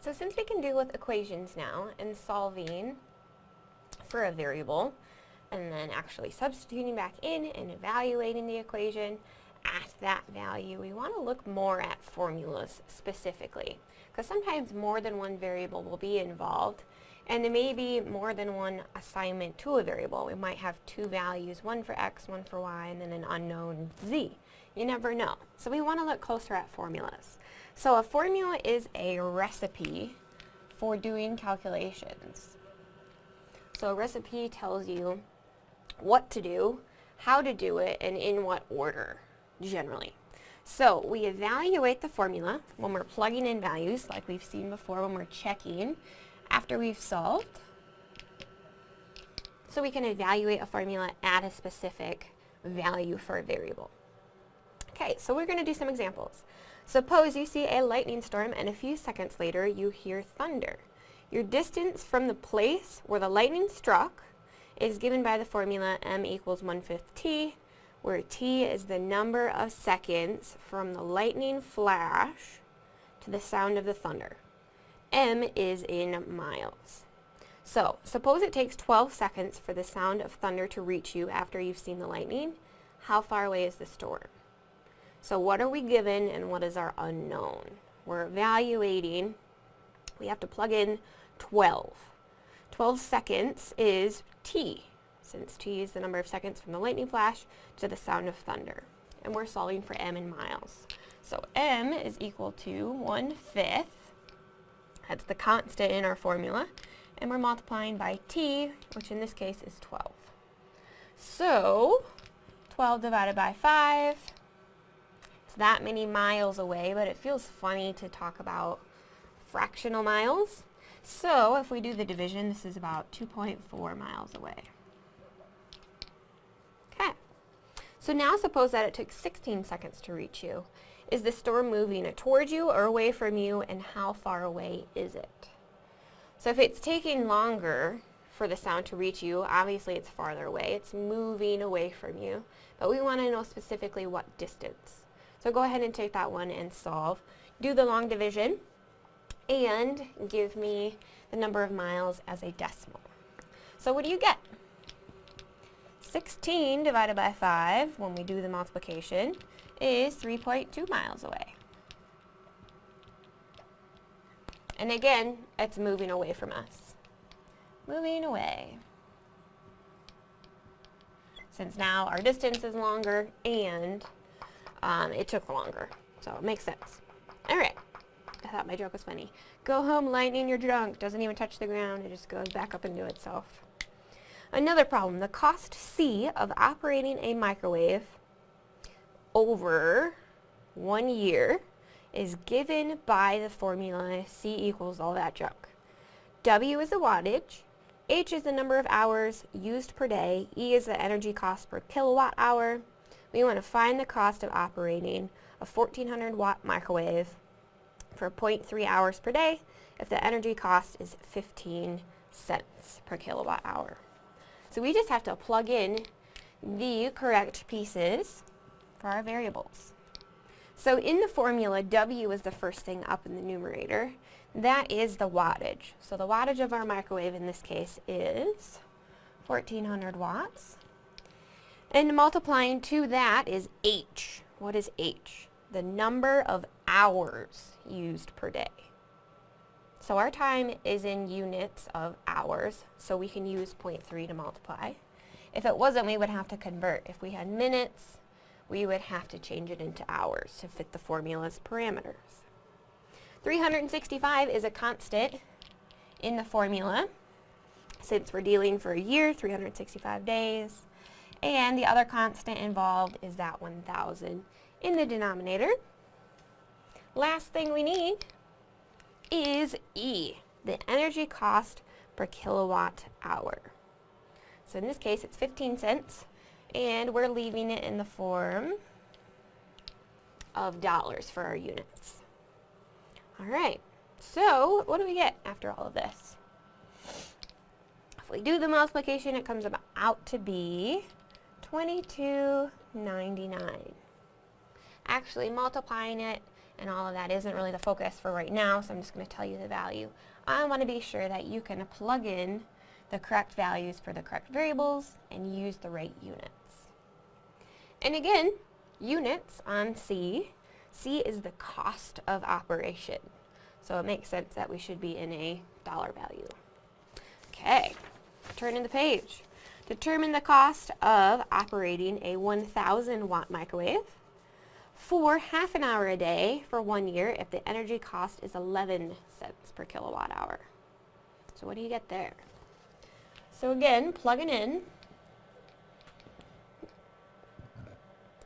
So since we can deal with equations now and solving for a variable, and then actually substituting back in and evaluating the equation at that value, we want to look more at formulas specifically. Because sometimes more than one variable will be involved, and there may be more than one assignment to a variable. We might have two values, one for x, one for y, and then an unknown z. You never know. So we want to look closer at formulas. So a formula is a recipe for doing calculations. So a recipe tells you what to do, how to do it, and in what order, generally. So we evaluate the formula when we're plugging in values, like we've seen before when we're checking after we've solved. So we can evaluate a formula at a specific value for a variable. Okay, so we're going to do some examples. Suppose you see a lightning storm and a few seconds later you hear thunder. Your distance from the place where the lightning struck is given by the formula m equals 1 fifth t, where t is the number of seconds from the lightning flash to the sound of the thunder. m is in miles. So, suppose it takes 12 seconds for the sound of thunder to reach you after you've seen the lightning. How far away is the storm? So what are we given and what is our unknown? We're evaluating, we have to plug in 12. 12 seconds is t, since t is the number of seconds from the lightning flash to the sound of thunder. And we're solving for m in miles. So m is equal to 1 fifth, that's the constant in our formula, and we're multiplying by t, which in this case is 12. So, 12 divided by 5, it's that many miles away, but it feels funny to talk about fractional miles. So if we do the division, this is about 2.4 miles away. Okay. So now suppose that it took 16 seconds to reach you. Is the storm moving towards you or away from you, and how far away is it? So if it's taking longer for the sound to reach you, obviously it's farther away. It's moving away from you. But we want to know specifically what distance. So go ahead and take that one and solve. Do the long division and give me the number of miles as a decimal. So what do you get? 16 divided by 5, when we do the multiplication, is 3.2 miles away. And again, it's moving away from us. Moving away. Since now our distance is longer and um, it took longer. So it makes sense. Alright. I thought my joke was funny. Go home, lightning, you're drunk. Doesn't even touch the ground. It just goes back up into itself. Another problem. The cost C of operating a microwave over one year is given by the formula C equals all that junk. W is the wattage, H is the number of hours used per day, E is the energy cost per kilowatt hour. We want to find the cost of operating a 1400 watt microwave for 0.3 hours per day if the energy cost is 15 cents per kilowatt hour. So we just have to plug in the correct pieces for our variables. So in the formula, W is the first thing up in the numerator. That is the wattage. So the wattage of our microwave in this case is 1400 watts. And multiplying to that is H. What is H? The number of hours used per day. So our time is in units of hours, so we can use 0.3 to multiply. If it wasn't, we would have to convert. If we had minutes, we would have to change it into hours to fit the formula's parameters. 365 is a constant in the formula. Since we're dealing for a year, 365 days, and the other constant involved is that 1,000 in the denominator. Last thing we need is E, the energy cost per kilowatt hour. So in this case, it's 15 cents, and we're leaving it in the form of dollars for our units. All right, so what do we get after all of this? If we do the multiplication, it comes out to be $22.99. Actually, multiplying it and all of that isn't really the focus for right now, so I'm just going to tell you the value. I want to be sure that you can plug in the correct values for the correct variables and use the right units. And again, units on C, C is the cost of operation. So it makes sense that we should be in a dollar value. Okay, turning the page. Determine the cost of operating a 1000 watt microwave for half an hour a day for one year if the energy cost is 11 cents per kilowatt hour. So what do you get there? So again, plugging in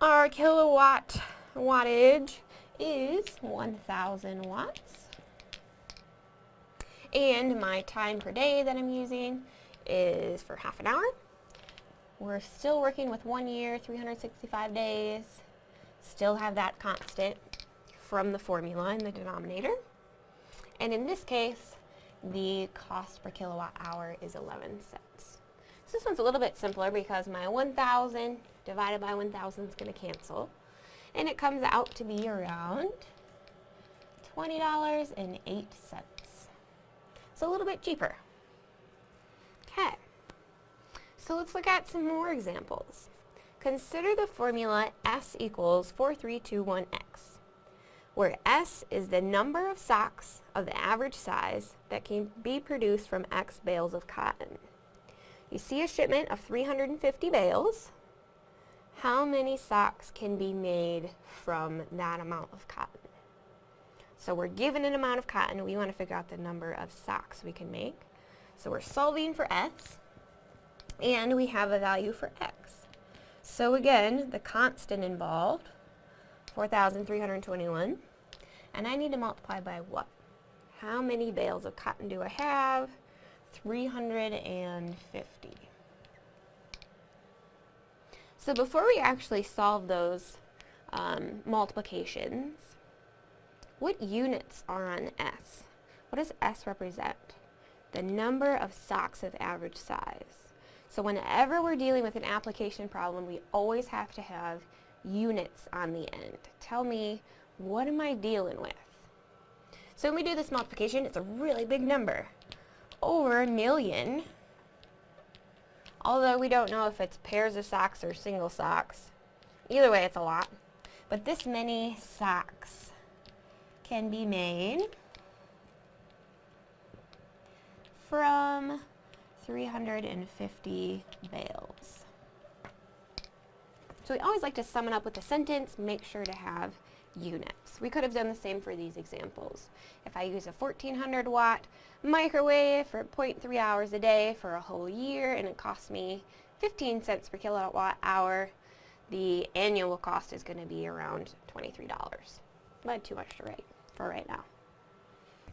our kilowatt wattage is 1000 watts. And my time per day that I'm using is for half an hour. We're still working with one year, 365 days. Still have that constant from the formula in the denominator. And in this case, the cost per kilowatt hour is 11 cents. So this one's a little bit simpler because my 1,000 divided by 1,000 is going to cancel. And it comes out to be around $20.08. So a little bit cheaper. So let's look at some more examples. Consider the formula S equals 4321X, where S is the number of socks of the average size that can be produced from X bales of cotton. You see a shipment of 350 bales. How many socks can be made from that amount of cotton? So we're given an amount of cotton. We want to figure out the number of socks we can make. So we're solving for S and we have a value for x. So again, the constant involved, 4,321, and I need to multiply by what? How many bales of cotton do I have? 350. So before we actually solve those um, multiplications, what units are on S? What does S represent? The number of socks of average size. So whenever we're dealing with an application problem, we always have to have units on the end. Tell me, what am I dealing with? So when we do this multiplication, it's a really big number. Over a million, although we don't know if it's pairs of socks or single socks. Either way, it's a lot. But this many socks can be made from 350 bales. So we always like to sum it up with a sentence, make sure to have units. We could have done the same for these examples. If I use a 1400 watt microwave for 0.3 hours a day for a whole year and it costs me 15 cents per kilowatt hour, the annual cost is going to be around $23. But too much to write for right now.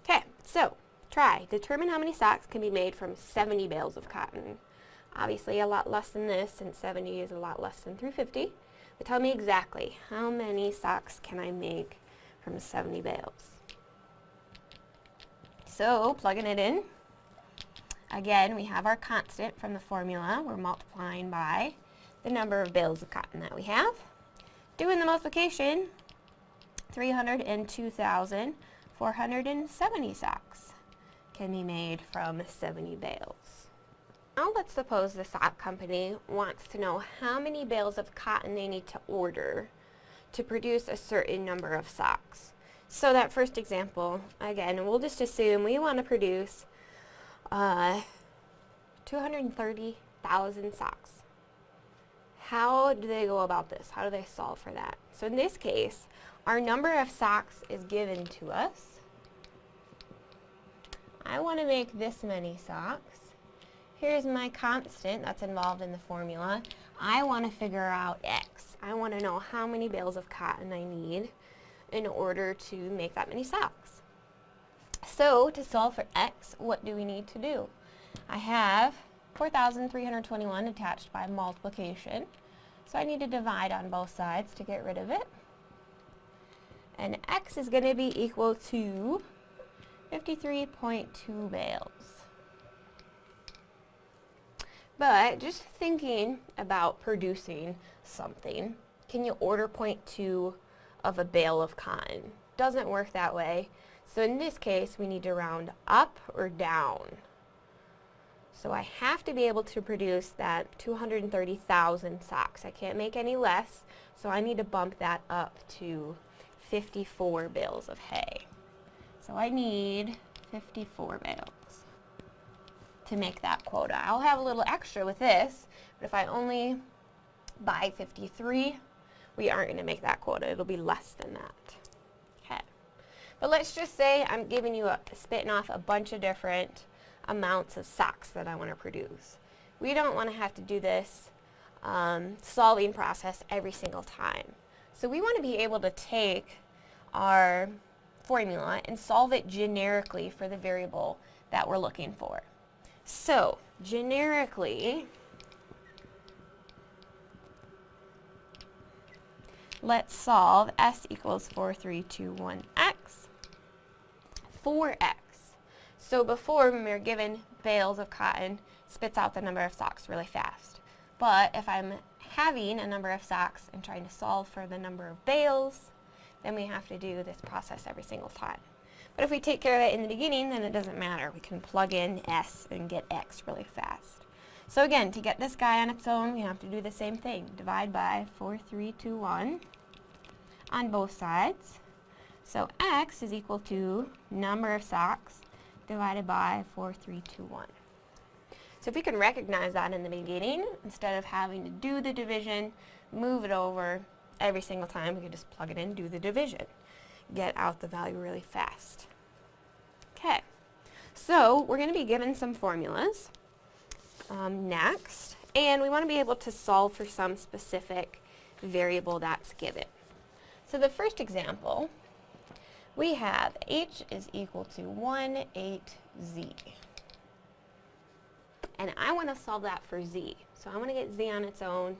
Okay, so Try. Determine how many socks can be made from 70 bales of cotton. Obviously a lot less than this, since 70 is a lot less than 350. But tell me exactly, how many socks can I make from 70 bales? So, plugging it in. Again, we have our constant from the formula. We're multiplying by the number of bales of cotton that we have. Doing the multiplication, 302,470 socks can be made from 70 bales. Now let's suppose the sock company wants to know how many bales of cotton they need to order to produce a certain number of socks. So that first example, again, we'll just assume we want to produce uh, 230,000 socks. How do they go about this? How do they solve for that? So in this case, our number of socks is given to us. I want to make this many socks. Here's my constant that's involved in the formula. I want to figure out X. I want to know how many bales of cotton I need in order to make that many socks. So to solve for X, what do we need to do? I have 4,321 attached by multiplication. So I need to divide on both sides to get rid of it. And X is going to be equal to 53.2 bales. But just thinking about producing something, can you order 0.2 of a bale of cotton? doesn't work that way. So in this case, we need to round up or down. So I have to be able to produce that 230,000 socks. I can't make any less, so I need to bump that up to 54 bales of hay. So I need 54 bales to make that quota. I'll have a little extra with this, but if I only buy 53, we aren't going to make that quota. It'll be less than that. Okay. But let's just say I'm giving you a, spitting off a bunch of different amounts of socks that I want to produce. We don't want to have to do this um, solving process every single time. So we want to be able to take our formula and solve it generically for the variable that we're looking for. So, generically, let's solve s equals 4321x for x. So before, when we were given bales of cotton, spits out the number of socks really fast. But if I'm having a number of socks and trying to solve for the number of bales, then we have to do this process every single time. But if we take care of it in the beginning, then it doesn't matter. We can plug in S and get X really fast. So again, to get this guy on its own, we have to do the same thing. Divide by 4321 on both sides. So X is equal to number of socks divided by 4321. So if we can recognize that in the beginning, instead of having to do the division, move it over, every single time. We can just plug it in, do the division. Get out the value really fast. Okay, so we're going to be given some formulas um, next, and we want to be able to solve for some specific variable that's given. So the first example, we have h is equal to 1, 8z. And I want to solve that for z. So I want to get z on its own.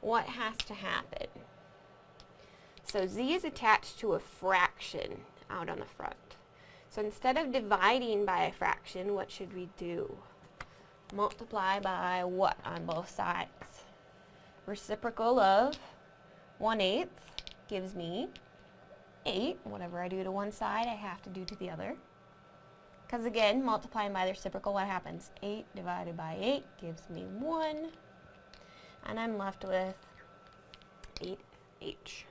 What has to happen? So z is attached to a fraction out on the front. So instead of dividing by a fraction, what should we do? Multiply by what on both sides? Reciprocal of 1 eighth gives me 8. Whatever I do to one side, I have to do to the other. Because again, multiplying by the reciprocal, what happens? 8 divided by 8 gives me 1. And I'm left with 8h.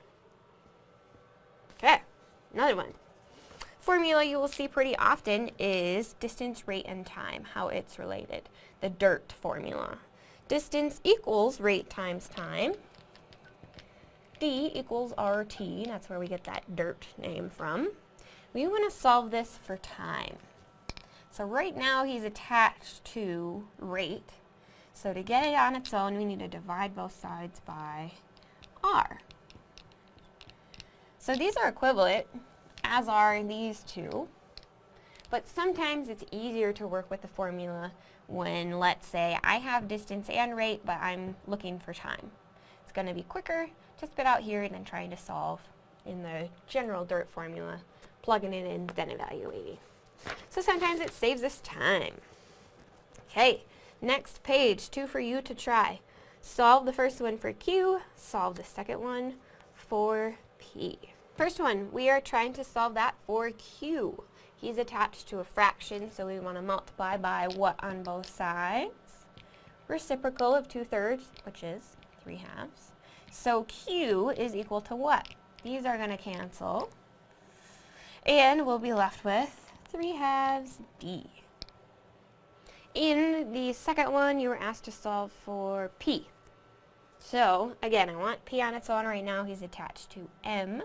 Okay, another one. Formula you will see pretty often is distance, rate, and time, how it's related. The DIRT formula. Distance equals rate times time. D equals RT, that's where we get that DIRT name from. We want to solve this for time. So right now he's attached to rate. So to get it on its own, we need to divide both sides by R. So these are equivalent, as are these two. But sometimes it's easier to work with the formula when, let's say, I have distance and rate, but I'm looking for time. It's going to be quicker to spit out here and then trying to solve in the general DIRT formula, plugging it in, then evaluating. So sometimes it saves us time. Okay, next page, two for you to try. Solve the first one for Q, solve the second one for P. First one, we are trying to solve that for Q. He's attached to a fraction, so we want to multiply by what on both sides? Reciprocal of 2 thirds, which is 3 halves. So Q is equal to what? These are going to cancel. And we'll be left with 3 halves D. In the second one, you were asked to solve for P. So, again, I want P on its own right now. He's attached to M.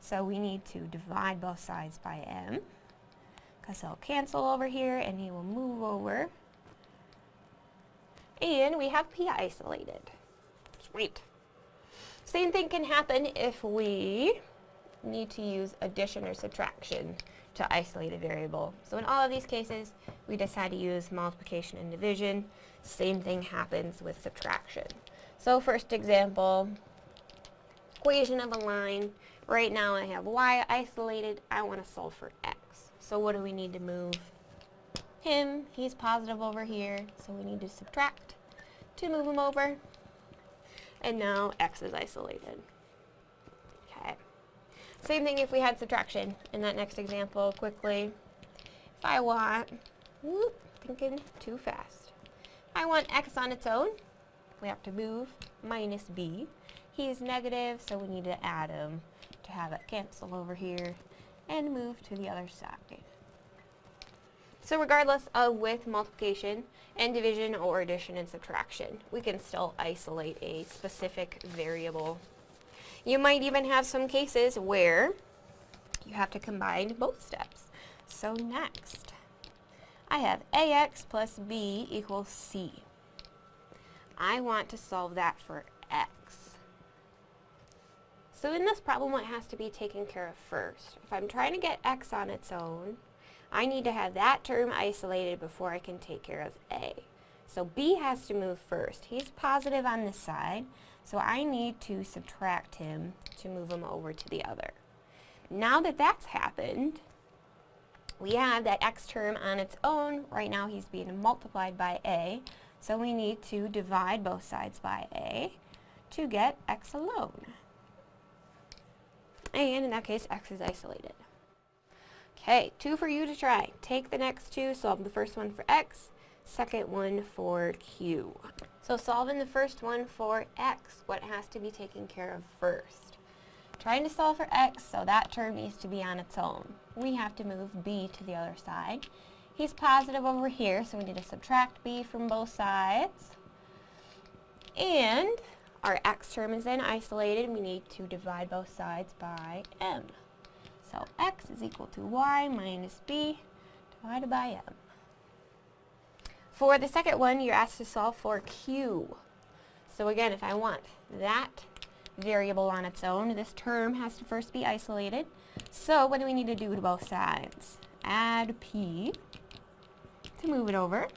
So we need to divide both sides by M. Because he'll cancel over here and he will move over. And we have P isolated. Sweet. Same thing can happen if we need to use addition or subtraction to isolate a variable. So in all of these cases, we decide to use multiplication and division. Same thing happens with subtraction. So first example, equation of a line. Right now I have y isolated. I want to solve for x. So what do we need to move? Him, he's positive over here, so we need to subtract to move him over. And now x is isolated. Okay. Same thing if we had subtraction in that next example quickly. If I want, whoop, thinking too fast. I want x on its own. We have to move minus b. He's negative, so we need to add him to have it cancel over here and move to the other side. So regardless of with multiplication and division or addition and subtraction, we can still isolate a specific variable. You might even have some cases where you have to combine both steps. So next, I have ax plus b equals c. I want to solve that for x. So in this problem, what has to be taken care of first? If I'm trying to get x on its own, I need to have that term isolated before I can take care of A. So B has to move first. He's positive on this side, so I need to subtract him to move him over to the other. Now that that's happened, we have that x term on its own. Right now he's being multiplied by A, so we need to divide both sides by A to get x alone. And in that case, x is isolated. Okay, two for you to try. Take the next two, solve the first one for x, second one for q. So solving the first one for x, what has to be taken care of first? Trying to solve for x, so that term needs to be on its own. We have to move b to the other side. He's positive over here, so we need to subtract b from both sides. And our x term is then isolated. We need to divide both sides by m. So x is equal to y minus b divided by m. For the second one, you're asked to solve for q. So again, if I want that variable on its own, this term has to first be isolated. So what do we need to do to both sides? Add p to move it over.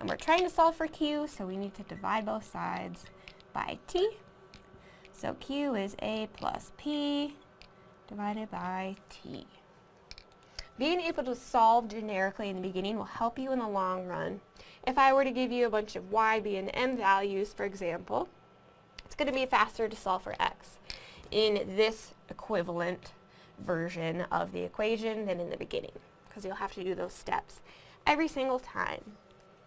And we're trying to solve for q, so we need to divide both sides by t. So q is a plus p divided by t. Being able to solve generically in the beginning will help you in the long run. If I were to give you a bunch of y, b, and m values, for example, it's going to be faster to solve for x in this equivalent version of the equation than in the beginning, because you'll have to do those steps every single time.